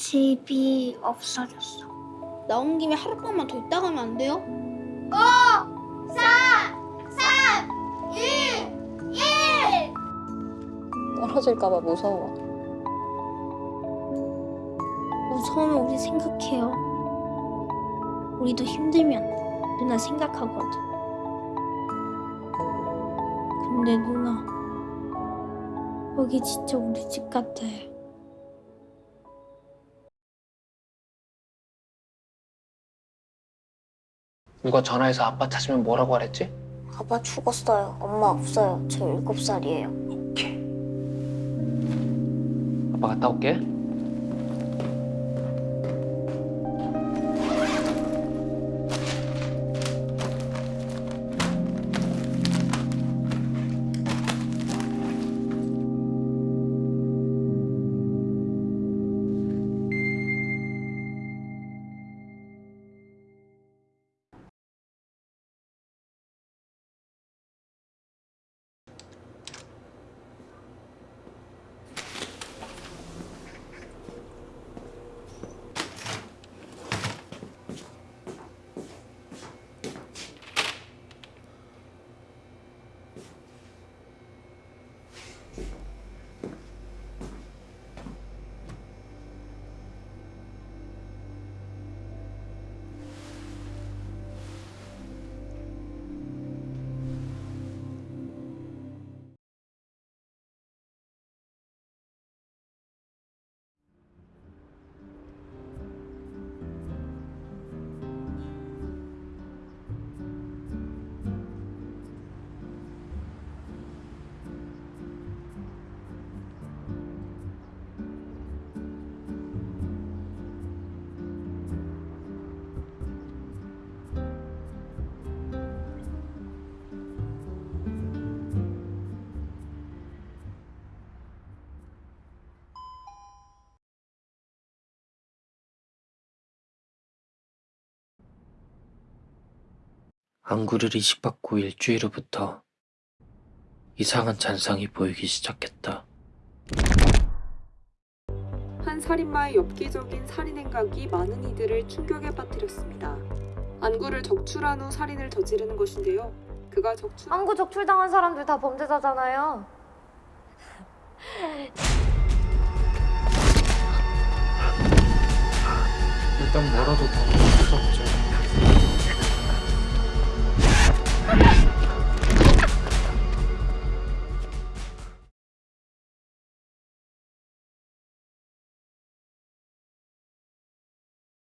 집이 없어졌어. 나온 김에 하룻밤만 더 있다 가면 안 돼요? 5, 4, 3, 2, 1! 떨어질까 봐 무서워. 무서우면 우리 생각해요. 우리도 힘들면 누나 생각하거든. 근데 누나, 여기 진짜 우리 집 같아 누가 전화해서 아빠 찾으면 뭐라고 하랬지? 아빠 죽었어요. 엄마 없어요. 저 일곱 살이에요. 오케이. 아빠 갔다 올게. 안구를 이식받고 일주일 후부터 이상한 잔상이 보이기 시작했다. 한 살인마의 엽기적인 살인 행각이 많은 이들을 충격에 빠뜨렸습니다. 안구를 적출한 후 살인을 저지르는 것인데요. 그가 적출 안구 적출당한 사람들 다 범죄자잖아요. 일단 뭐라도 더 무섭죠.